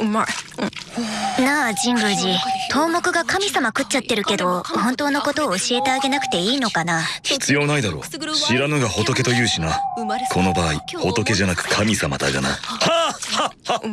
うまい。なあ神宮寺東目が神様食っちゃってるけど本当のことを教えてあげなくていいのかな？必要ないだろう。知らぬが仏と言うしな。この場合仏じゃなく神様だがな。はあはあはあ